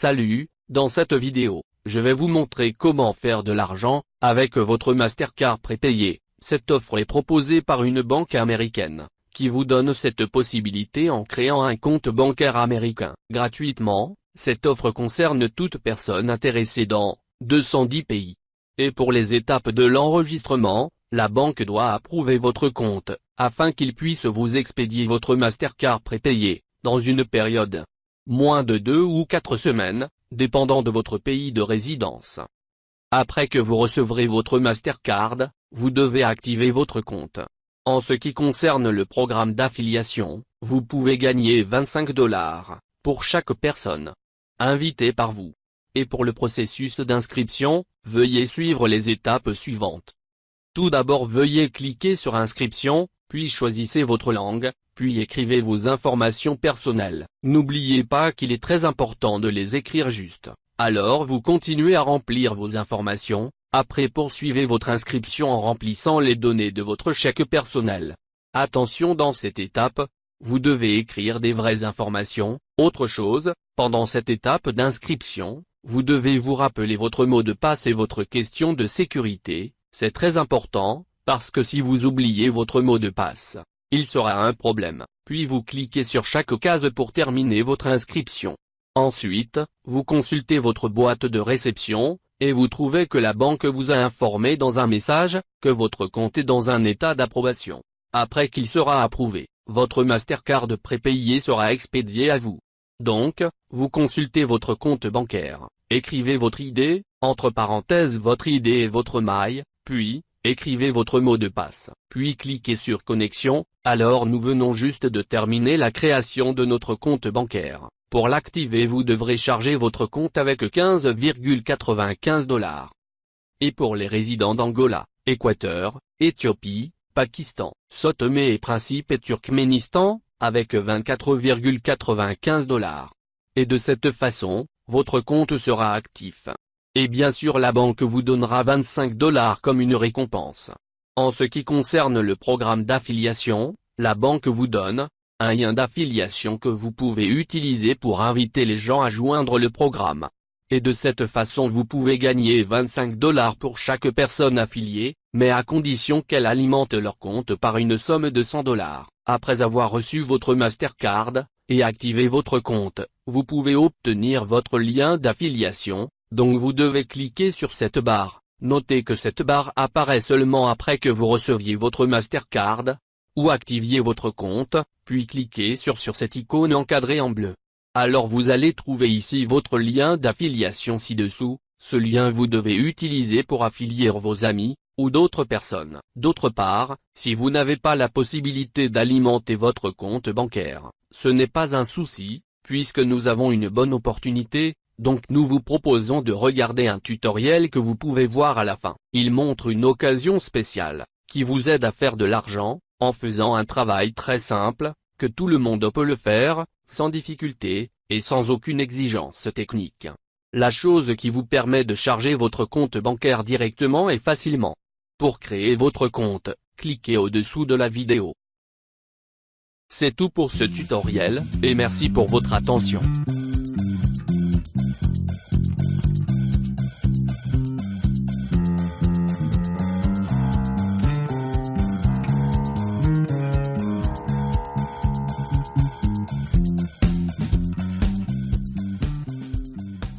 Salut, dans cette vidéo, je vais vous montrer comment faire de l'argent, avec votre Mastercard prépayé. Cette offre est proposée par une banque américaine, qui vous donne cette possibilité en créant un compte bancaire américain. Gratuitement, cette offre concerne toute personne intéressée dans 210 pays. Et pour les étapes de l'enregistrement, la banque doit approuver votre compte, afin qu'il puisse vous expédier votre Mastercard prépayé, dans une période moins de deux ou quatre semaines, dépendant de votre pays de résidence. Après que vous recevrez votre Mastercard, vous devez activer votre compte. En ce qui concerne le programme d'affiliation, vous pouvez gagner 25 dollars, pour chaque personne invitée par vous. Et pour le processus d'inscription, veuillez suivre les étapes suivantes. Tout d'abord veuillez cliquer sur inscription, puis choisissez votre langue, puis écrivez vos informations personnelles. N'oubliez pas qu'il est très important de les écrire juste. Alors vous continuez à remplir vos informations, après poursuivez votre inscription en remplissant les données de votre chèque personnel. Attention dans cette étape, vous devez écrire des vraies informations. Autre chose, pendant cette étape d'inscription, vous devez vous rappeler votre mot de passe et votre question de sécurité, c'est très important, parce que si vous oubliez votre mot de passe, il sera un problème, puis vous cliquez sur chaque case pour terminer votre inscription. Ensuite, vous consultez votre boîte de réception, et vous trouvez que la banque vous a informé dans un message, que votre compte est dans un état d'approbation. Après qu'il sera approuvé, votre Mastercard prépayé sera expédié à vous. Donc, vous consultez votre compte bancaire, écrivez votre ID, entre parenthèses votre ID et votre maille, puis, écrivez votre mot de passe, puis cliquez sur connexion, alors nous venons juste de terminer la création de notre compte bancaire. Pour l'activer vous devrez charger votre compte avec 15,95 dollars. Et pour les résidents d'Angola, Équateur, Éthiopie, Pakistan, Sotomé et Principe et Turkménistan, avec 24,95 dollars. Et de cette façon, votre compte sera actif. Et bien sûr la banque vous donnera 25 dollars comme une récompense. En ce qui concerne le programme d'affiliation, la banque vous donne, un lien d'affiliation que vous pouvez utiliser pour inviter les gens à joindre le programme. Et de cette façon vous pouvez gagner 25 dollars pour chaque personne affiliée, mais à condition qu'elle alimente leur compte par une somme de 100 dollars. Après avoir reçu votre Mastercard, et activé votre compte, vous pouvez obtenir votre lien d'affiliation, donc vous devez cliquer sur cette barre. Notez que cette barre apparaît seulement après que vous receviez votre Mastercard, ou activiez votre compte, puis cliquez sur sur cette icône encadrée en bleu. Alors vous allez trouver ici votre lien d'affiliation ci-dessous, ce lien vous devez utiliser pour affilier vos amis, ou d'autres personnes. D'autre part, si vous n'avez pas la possibilité d'alimenter votre compte bancaire, ce n'est pas un souci, puisque nous avons une bonne opportunité, donc nous vous proposons de regarder un tutoriel que vous pouvez voir à la fin. Il montre une occasion spéciale, qui vous aide à faire de l'argent, en faisant un travail très simple, que tout le monde peut le faire, sans difficulté, et sans aucune exigence technique. La chose qui vous permet de charger votre compte bancaire directement et facilement. Pour créer votre compte, cliquez au-dessous de la vidéo. C'est tout pour ce tutoriel, et merci pour votre attention.